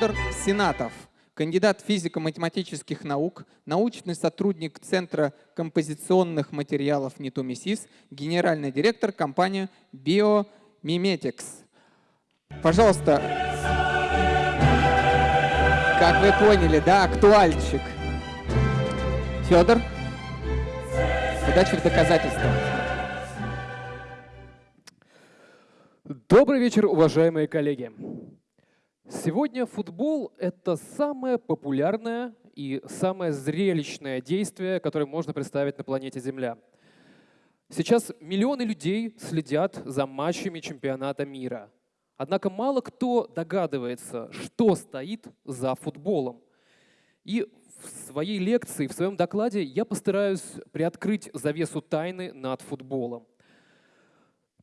Федор Сенатов, кандидат физико-математических наук, научный сотрудник Центра композиционных материалов Нитумисис, генеральный директор компании Biomimetics. Пожалуйста, как вы поняли, да, актуальчик. Федор, удачи в доказательствах. Добрый вечер, уважаемые коллеги. Сегодня футбол — это самое популярное и самое зрелищное действие, которое можно представить на планете Земля. Сейчас миллионы людей следят за матчами чемпионата мира. Однако мало кто догадывается, что стоит за футболом. И в своей лекции, в своем докладе я постараюсь приоткрыть завесу тайны над футболом.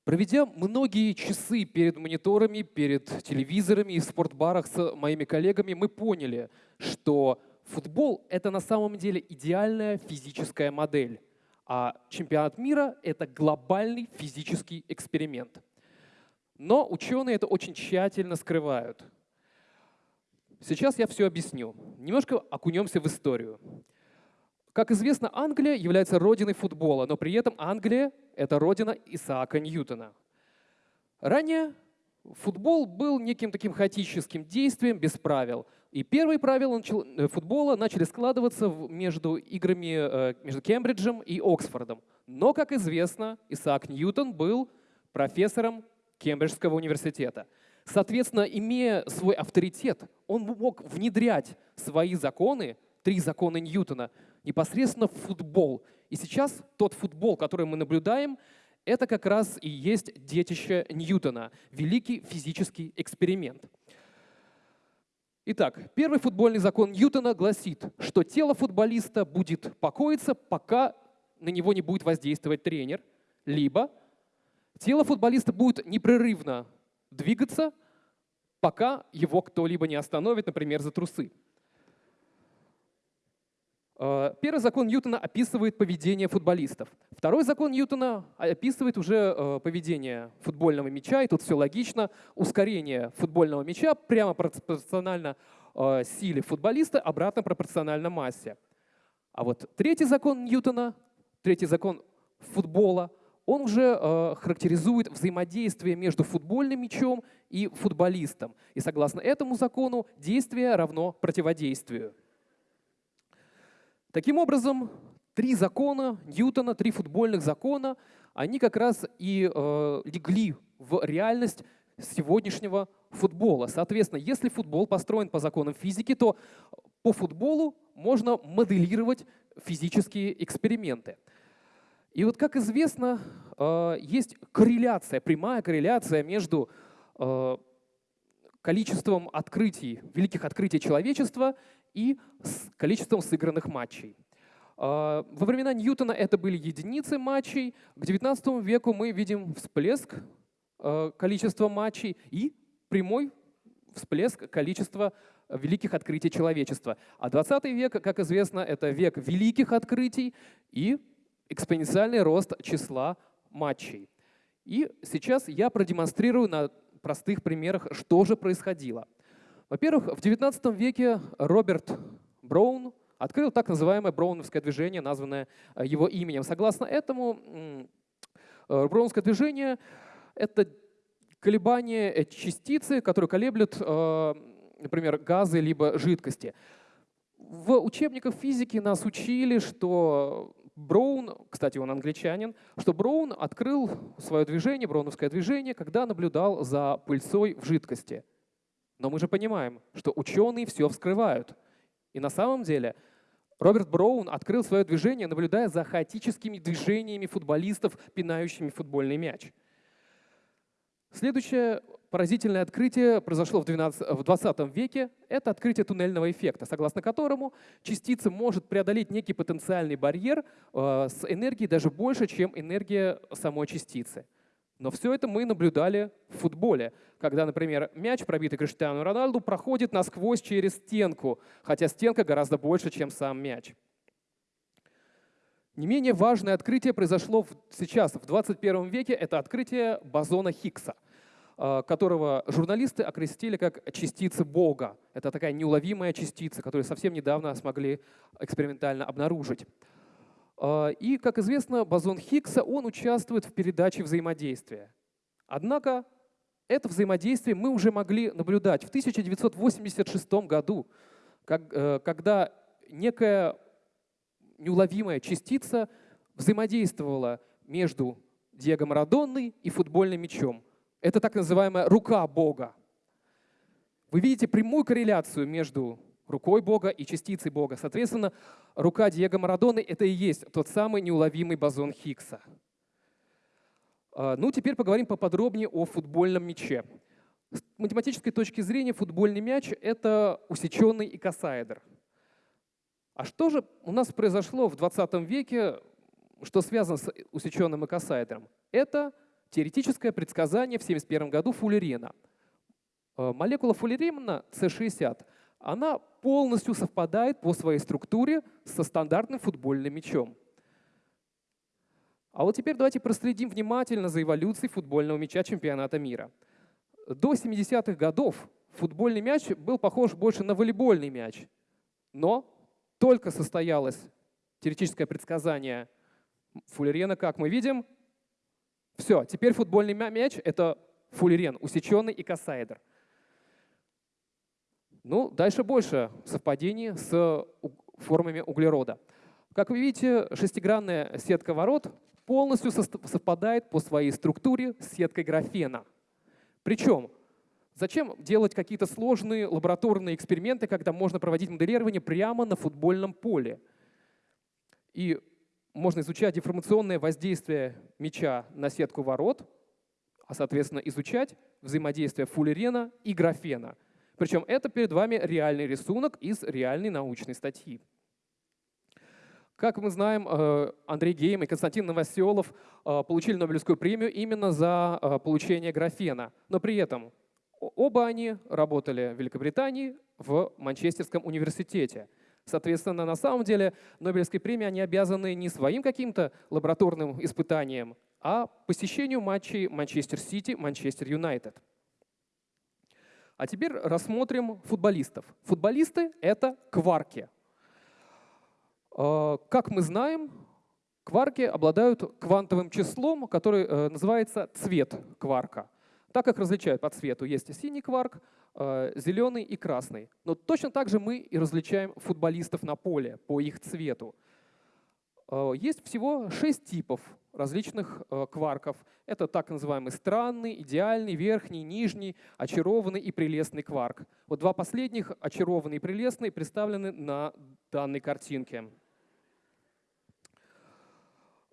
Проведя многие часы перед мониторами, перед телевизорами и в спортбарах с моими коллегами, мы поняли, что футбол — это на самом деле идеальная физическая модель, а чемпионат мира — это глобальный физический эксперимент. Но ученые это очень тщательно скрывают. Сейчас я все объясню. Немножко окунемся в историю. Как известно, Англия является родиной футбола, но при этом Англия — это родина Исаака Ньютона. Ранее футбол был неким таким хаотическим действием без правил. И первые правила э, футбола начали складываться между играми э, между Кембриджем и Оксфордом. Но, как известно, Исаак Ньютон был профессором Кембриджского университета. Соответственно, имея свой авторитет, он мог внедрять свои законы, три закона Ньютона, непосредственно в футбол. И сейчас тот футбол, который мы наблюдаем, это как раз и есть детище Ньютона, великий физический эксперимент. Итак, первый футбольный закон Ньютона гласит, что тело футболиста будет покоиться, пока на него не будет воздействовать тренер, либо тело футболиста будет непрерывно двигаться, пока его кто-либо не остановит, например, за трусы. Э, первый закон Ньютона описывает поведение футболистов. Второй закон Ньютона описывает уже э, поведение футбольного мяча, и тут все логично. Ускорение футбольного мяча прямо пропорционально э, силе футболиста, обратно пропорционально массе. А вот третий закон Ньютона, третий закон футбола, он уже характеризует взаимодействие между футбольным мячом и футболистом. И согласно этому закону действие равно противодействию. Таким образом, три закона Ньютона, три футбольных закона, они как раз и э, легли в реальность сегодняшнего футбола. Соответственно, если футбол построен по законам физики, то по футболу можно моделировать физические эксперименты. И вот, как известно, э, есть корреляция, прямая корреляция между э, количеством открытий, великих открытий человечества и с количеством сыгранных матчей. А, во времена Ньютона это были единицы матчей. К XIX веку мы видим всплеск а, количества матчей и прямой всплеск количества великих открытий человечества. А 20 век, как известно, это век великих открытий и экспоненциальный рост числа матчей. И сейчас я продемонстрирую на простых примерах, что же происходило. Во-первых, в XIX веке Роберт Браун открыл так называемое броуновское движение, названное э, его именем. Согласно этому, э, броуновское движение — это колебания э, частицы, которые колеблют, например, газы либо жидкости. В учебниках физики нас учили, что Браун, кстати, он англичанин, что Браун открыл свое движение, броуновское движение, когда наблюдал за пыльцой в жидкости — но мы же понимаем, что ученые все вскрывают. И на самом деле Роберт Браун открыл свое движение, наблюдая за хаотическими движениями футболистов, пинающими футбольный мяч. Следующее поразительное открытие произошло в, 12, в 20 веке. Это открытие туннельного эффекта, согласно которому частица может преодолеть некий потенциальный барьер э, с энергией даже больше, чем энергия самой частицы. Но все это мы наблюдали в футболе, когда, например, мяч, пробитый Криштиану Роналду, проходит насквозь через стенку, хотя стенка гораздо больше, чем сам мяч. Не менее важное открытие произошло сейчас, в 21 веке, это открытие бозона Хиггса. э, которого журналисты окрестили как частицы Бога. Это такая неуловимая частица, которую совсем недавно смогли экспериментально обнаружить. Э, и, как известно, бозон Хиггса, он участвует в передаче взаимодействия. Однако это взаимодействие мы уже могли наблюдать в 1986 году, когда некая неуловимая частица взаимодействовала между Диего Марадонной и футбольным мячом. Это так называемая рука Бога. Вы видите прямую корреляцию между рукой Бога и частицей Бога. Соответственно, рука Диего Марадоны — это и есть тот самый неуловимый бозон Хиггса. А, ну, теперь поговорим поподробнее о футбольном мяче. С математической точки зрения футбольный мяч — это усеченный икосаэдр. А что же у нас произошло в 20 веке что связано с усеченным экосайдером? Это теоретическое предсказание в 1971 году Фуллерена. Э, молекула Фуллерена C60, она полностью совпадает по своей структуре со стандартным футбольным мячом. А вот теперь давайте проследим внимательно за эволюцией футбольного мяча чемпионата мира. До 70-х годов футбольный мяч был похож больше на волейбольный мяч, но только состоялось теоретическое предсказание Фуллерена, как мы видим, все, теперь футбольный мяч — это фуллерен, усеченный и кассайдер. Ну, дальше больше совпадений с формами углерода. Как вы видите, шестигранная сетка ворот полностью совпадает по своей структуре с сеткой графена. Причем, зачем делать какие-то сложные лабораторные эксперименты, когда можно проводить моделирование прямо на футбольном поле? И можно изучать деформационное воздействие мяча на сетку ворот, а, соответственно, изучать взаимодействие фуллерена и графена. Причем это перед вами реальный рисунок из реальной научной статьи. Как мы знаем, э, Андрей Гейм и Константин Новоселов э, получили Нобелевскую премию именно за э, получение графена. Но при этом оба они работали в Великобритании в Манчестерском университете. Соответственно, на самом деле Нобелевской премии они обязаны не своим каким-то лабораторным испытаниям, а посещению матчей Манчестер Сити, Манчестер Юнайтед. А теперь рассмотрим футболистов. Футболисты — это кварки. А, как мы знаем, кварки обладают квантовым числом, который э, называется цвет кварка. Так как различают по цвету, есть синий кварк, э, зеленый и красный. Но точно так же мы и различаем футболистов на поле по их цвету. Э, есть всего шесть типов различных э, кварков. Это так называемый странный, идеальный, верхний, нижний, очарованный и прелестный кварк. Вот два последних, очарованный и прелестный, представлены на данной картинке.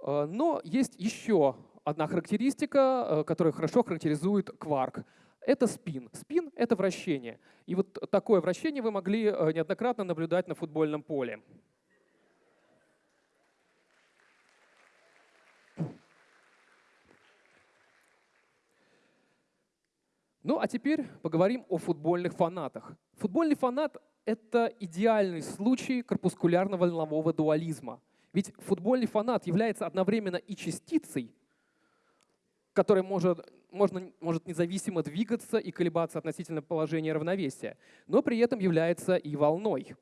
Но есть еще одна характеристика, э, которая хорошо характеризует кварк. Это спин. Спин — это вращение. И вот такое вращение вы могли э, неоднократно наблюдать на футбольном поле. Ну а теперь поговорим о футбольных фанатах. Футбольный фанат — это идеальный случай корпускулярно-волнового дуализма. Ведь футбольный фанат является одновременно и частицей, который может, можно, может независимо двигаться и колебаться относительно положения равновесия, но при этом является и волной.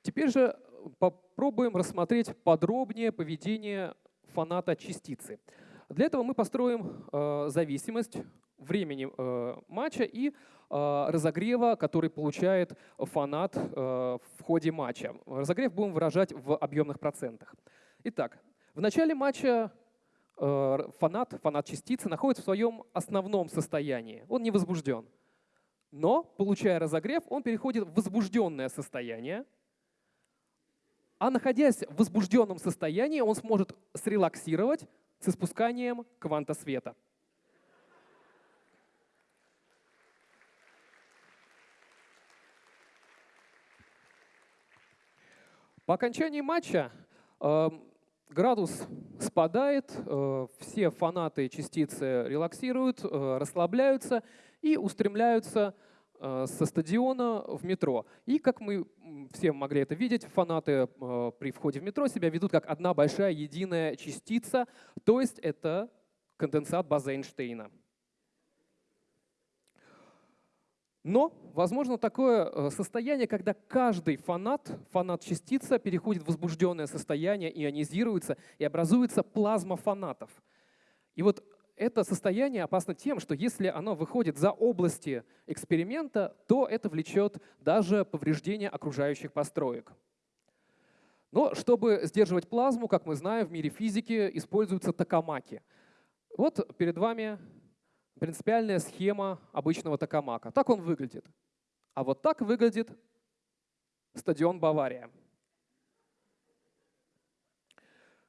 Теперь же попробуем рассмотреть подробнее поведение фаната частицы. Для этого мы построим э, зависимость времени э, матча и э, разогрева, который получает фанат э, в ходе матча. Разогрев будем выражать в объемных процентах. Итак, в начале матча э, фанат, фанат частицы находится в своем основном состоянии. Он не возбужден. Но, получая разогрев, он переходит в возбужденное состояние. А находясь в возбужденном состоянии, он сможет срелаксировать с испусканием кванта света. По окончании матча э, градус спадает, э, все фанаты частицы релаксируют, э, расслабляются и устремляются со стадиона в метро. И как мы все могли это видеть, фанаты э, при входе в метро себя ведут как одна большая единая частица, то есть это конденсат базы Эйнштейна. Но возможно такое э, состояние, когда каждый фанат, фанат-частица переходит в возбужденное состояние, ионизируется и образуется плазма фанатов. И вот это состояние опасно тем, что если оно выходит за области эксперимента, то это влечет даже повреждение окружающих построек. Но чтобы сдерживать плазму, как мы знаем, в мире физики используются токамаки. Вот перед вами принципиальная схема обычного токамака. Так он выглядит. А вот так выглядит стадион Бавария.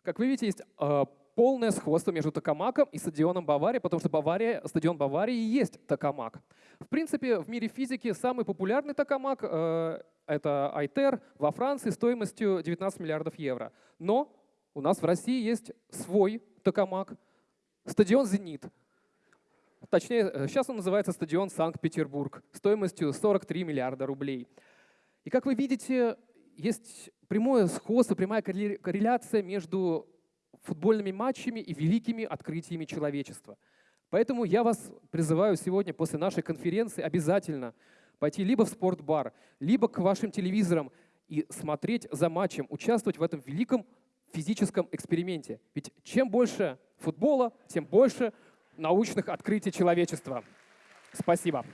Как вы видите, есть э, полное сходство между токамаком и стадионом Бавария, потому что Бавария, стадион Баварии и есть токамак. В принципе, в мире физики самый популярный токамак э, это Айтер во Франции стоимостью 19 миллиардов евро. Но у нас в России есть свой токамак, стадион «Зенит». Точнее, э, сейчас он называется стадион Санкт-Петербург стоимостью 43 миллиарда рублей. И как вы видите, есть прямое сходство, прямая корре- корреляция между футбольными матчами и великими открытиями человечества. Поэтому я вас призываю сегодня после нашей конференции обязательно пойти либо в спортбар, либо к вашим телевизорам и смотреть за матчем, участвовать в этом великом физическом эксперименте. Ведь чем больше футбола, тем больше научных открытий человечества. Спасибо.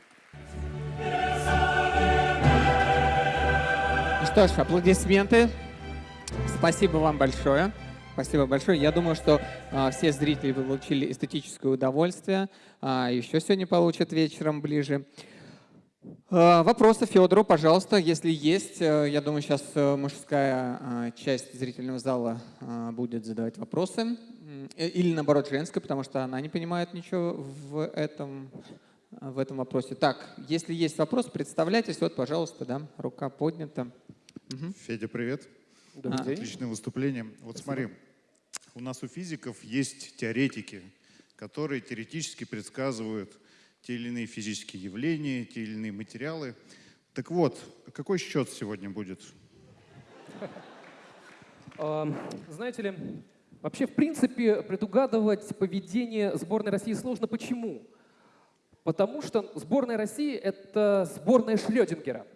Ну что ж, аплодисменты. Спасибо вам большое. Спасибо большое. Я думаю, что а, все зрители получили эстетическое удовольствие. А, еще сегодня получат вечером ближе. А, вопросы Федору, пожалуйста, если есть. Э, Я думаю, сейчас э, мужская а, часть зрительного зала будет задавать вопросы. Э, Или наоборот женская, потому что она не понимает ничего в этом, в этом вопросе. Так, если есть вопрос, представляйтесь. Вот, пожалуйста, да, рука поднята. Мгм. Федя, привет. Добрый А. день. Отличное выступление. Вот смотри, у нас у физиков есть теоретики, которые теоретически предсказывают те или иные физические явления, те или иные материалы. Так вот, какой счет сегодня будет? А, Знаете ли, вообще, в принципе, предугадывать поведение сборной России сложно. Почему? Потому что сборная России — это сборная Шлёдингера.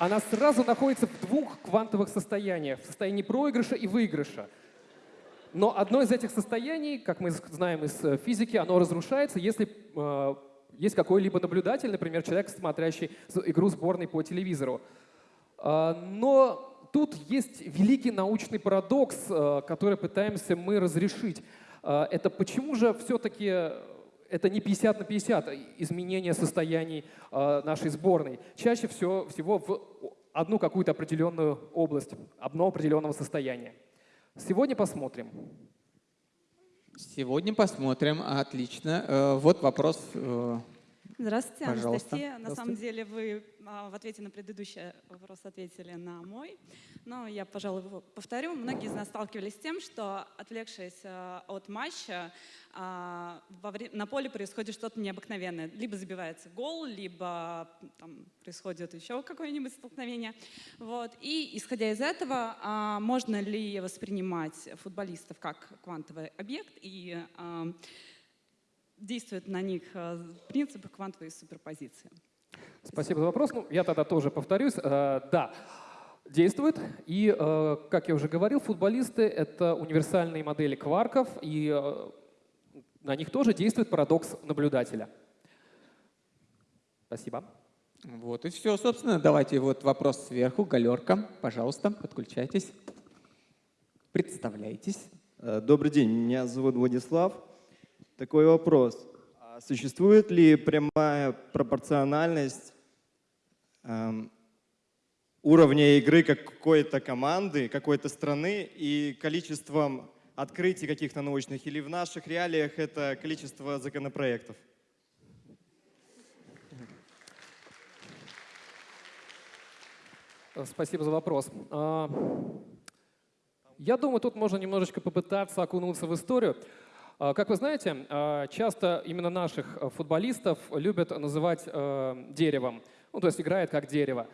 Она сразу находится в двух квантовых состояниях, в состоянии проигрыша и выигрыша. Но одно из этих состояний, как мы знаем из э, физики, оно разрушается, если э, есть какой-либо наблюдатель, например, человек, смотрящий игру сборной по телевизору. А, Но тут есть великий научный парадокс, э, который пытаемся мы разрешить. А, Это почему же все-таки это не 50 на 50 изменение состояний э, нашей сборной. Чаще всего, всего в одну какую-то определенную область, одно определенного состояния. Сегодня посмотрим. Сегодня посмотрим. Отлично. Э, Вот вопрос. Здравствуйте, Пожалуйста. Анастасия. На самом деле вы а, в ответе на предыдущий вопрос ответили на мой, но я, пожалуй, его повторю. Многие из нас сталкивались с тем, что, отвлекшись а, от матча, а, на поле происходит что-то необыкновенное. Либо забивается гол, либо там, происходит еще какое-нибудь столкновение. Вот. И, исходя из этого, можно ли воспринимать футболистов как квантовый объект и действуют на них э, принципы квантовой суперпозиции. Спасибо за вопрос. Ну, я тогда тоже повторюсь. Э, Да, действует. И, э, как я уже говорил, футболисты — это универсальные модели кварков, и на них тоже действует парадокс наблюдателя. Спасибо. Вот и все, собственно. Давайте вот вопрос сверху. Галерка, пожалуйста, подключайтесь. Представляйтесь. Добрый день, меня зовут Владислав. Такой вопрос. А Существует ли прямая пропорциональность эм, уровня игры какой-то команды, какой-то страны и количеством открытий каких-то научных? Или в наших реалиях это количество законопроектов? Э, Спасибо за вопрос. А, Я думаю, тут можно немножечко попытаться окунуться в историю. А, Как вы знаете, а, часто именно наших э, футболистов любят называть э, деревом. Ну, то есть играет как дерево.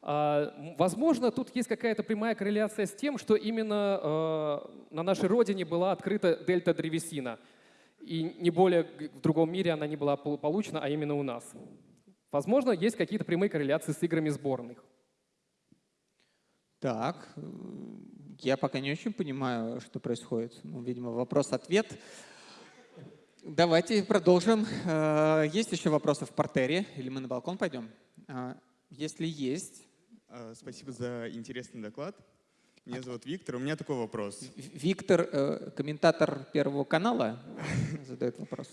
А, Возможно, тут есть какая-то прямая корреляция с тем, что именно э, на нашей родине была открыта дельта древесина. И не более в другом мире она не была пол- получена, а именно у нас. Возможно, есть какие-то прямые корреляции с играми сборных. Так, я пока не очень понимаю, что происходит. Ну, видимо, вопрос-ответ. Давайте продолжим. Э, Есть еще вопросы в портере? Или мы на балкон пойдем? А, Если есть, А, Спасибо за интересный доклад. Меня зовут Виктор. У меня такой вопрос. Виктор, э, комментатор Первого канала, задает вопрос.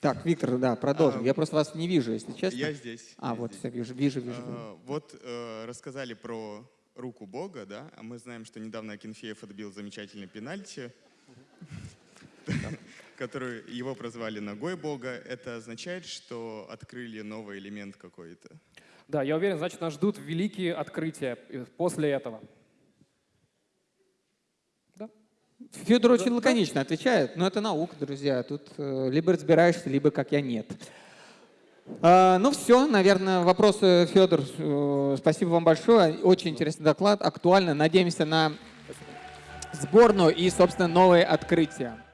Так, Виктор, да, продолжим. А, Я просто вас не вижу, если честно. Я здесь. А, я вот, здесь. все, вижу, вижу, вижу. А, Вот э, рассказали про руку Бога, да? А мы знаем, что недавно Акинфеев отбил замечательный пенальти, который его прозвали ногой Бога. Это означает, что открыли новый элемент какой-то. Да, я уверен, значит, нас ждут великие открытия э, после этого. Да. Федор очень лаконично отвечает, но это наука, друзья. Тут э, либо разбираешься, либо как я нет. А, ну все, наверное, вопросы, Федор. э, спасибо вам большое. Очень интересный доклад, актуально. Надеемся на сборную и, собственно, новые открытия.